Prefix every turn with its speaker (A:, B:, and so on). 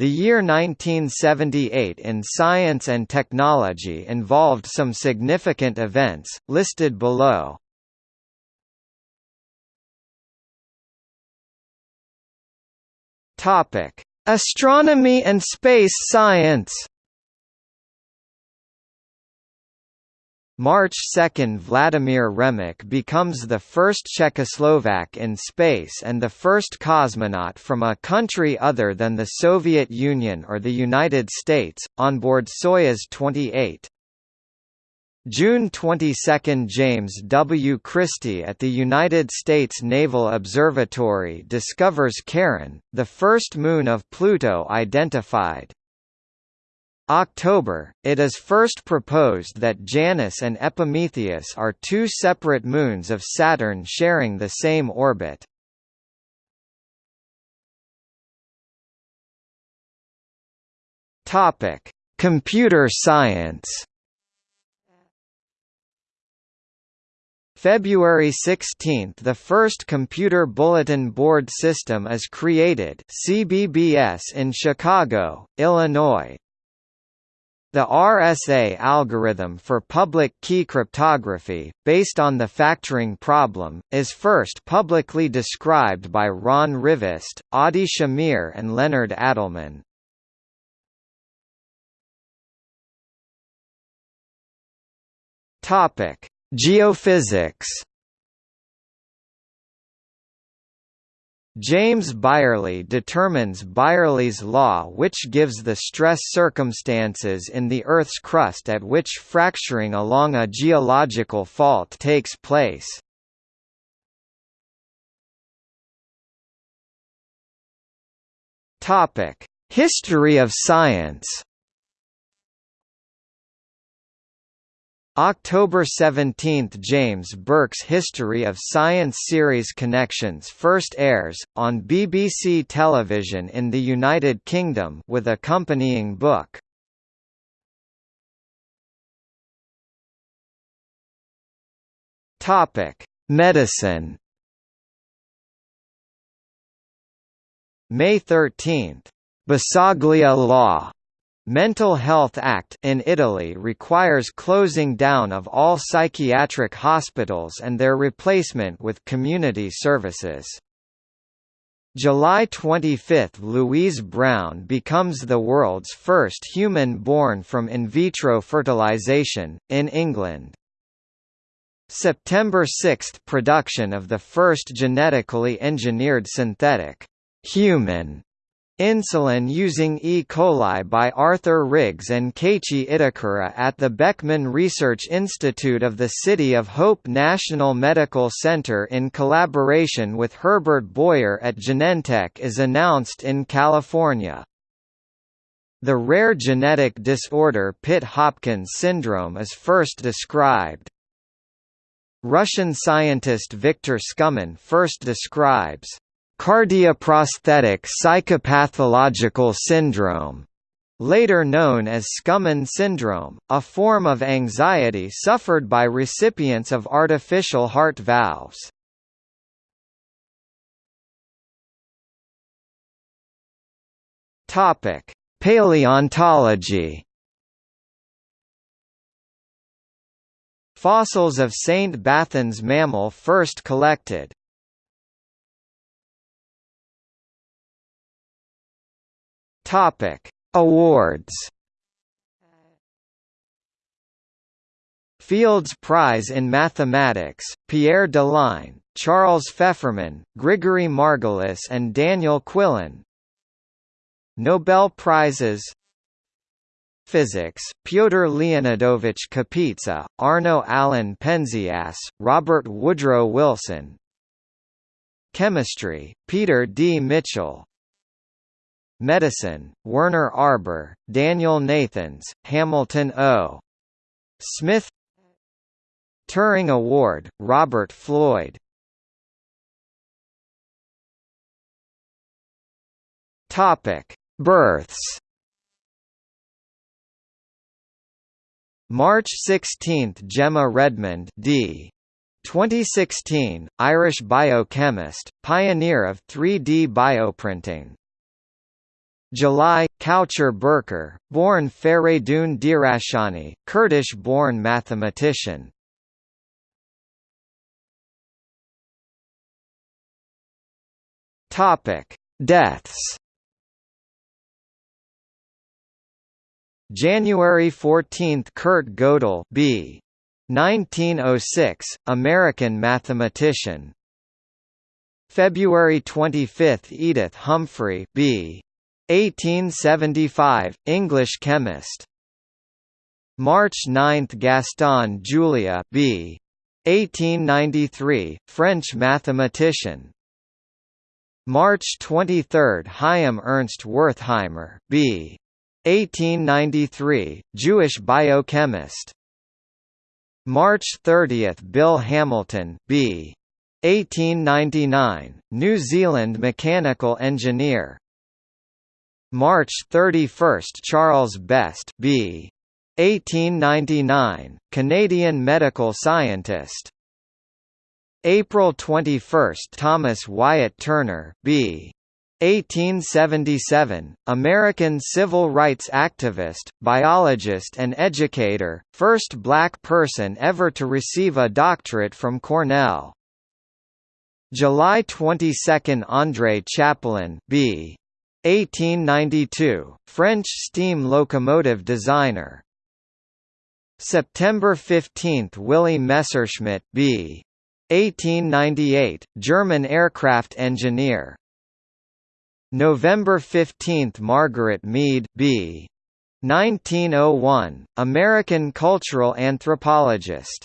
A: The year 1978 in science and technology involved some significant events, listed below. Astronomy and space science March 2 – Vladimir Remek becomes the first Czechoslovak in space and the first cosmonaut from a country other than the Soviet Union or the United States, on board Soyuz 28. June 22 – James W. Christy at the United States Naval Observatory discovers Charon, the first moon of Pluto identified. October, it is first proposed that Janus and Epimetheus are two separate moons of Saturn sharing the same orbit. Topic: Computer science. February 16 – The first Computer Bulletin Board System is created CBBS in Chicago, Illinois, the RSA algorithm for public key cryptography, based on the factoring problem, is first publicly described by Ron Rivest, Adi Shamir and Leonard Adleman. Geophysics James Byerlee determines Byerlee's law which gives the stress circumstances in the Earth's crust at which fracturing along a geological fault takes place. History of science October 17 – James Burke's History of Science series Connections first airs, on BBC television in the United Kingdom with accompanying book. Medicine May 13. Basaglia Law Mental Health Act in Italy requires closing down of all psychiatric hospitals and their replacement with community services. July 25 – Louise Brown becomes the world's first human born from in vitro fertilization, in England. September 6 – Production of the first genetically engineered synthetic human Insulin using E. coli by Arthur Riggs and Keiichi Itakura at the Beckman Research Institute of the City of Hope National Medical Center in collaboration with Herbert Boyer at Genentech is announced in California. The rare genetic disorder Pitt-Hopkins syndrome is first described. Russian scientist Viktor Skumin first describes Cardioprosthetic psychopathological syndrome, later known as Skumin syndrome, a form of anxiety suffered by recipients of artificial heart valves. Topic: Paleontology. Fossils of St. Bathans mammal first collected, Topic: Awards. Fields Prize in Mathematics, Pierre Deligne, Charles Fefferman, Grigory Margulis and Daniel Quillen Nobel Prizes Physics, Pyotr Leonidovich Kapitsa, Arno Allen Penzias, Robert Woodrow Wilson Chemistry, Peter D. Mitchell Medicine, Werner Arber, Daniel Nathans, Hamilton O. Smith Turing Award, Robert Floyd Topic: Births. March 16, Gemma Redmond, d. 2016, Irish biochemist, pioneer of 3D bioprinting. July, Caucher Birkar, born Feridun Dirashani, Kurdish-born mathematician. Deaths. January 14, Kurt Gödel, B. 1906, American mathematician. February 25, Edith Humphrey, B. 1875, English chemist. March 9, Gaston Julia, B. 1893, French mathematician. March 23, Chaim Ernst Wertheimer, B. 1893, Jewish biochemist. March 30, Bill Hamilton, B. 1899, New Zealand mechanical engineer. March 31, Charles Best, B. 1899, Canadian medical scientist. April 21, Thomas Wyatt Turner, B. 1877, American civil rights activist, biologist and educator, first black person ever to receive a doctorate from Cornell. July 22 – André Chapelon B. 1892, French steam locomotive designer. September 15 – Willy Messerschmitt B. 1898, German aircraft engineer. November 15 – Margaret Mead B. 1901, American cultural anthropologist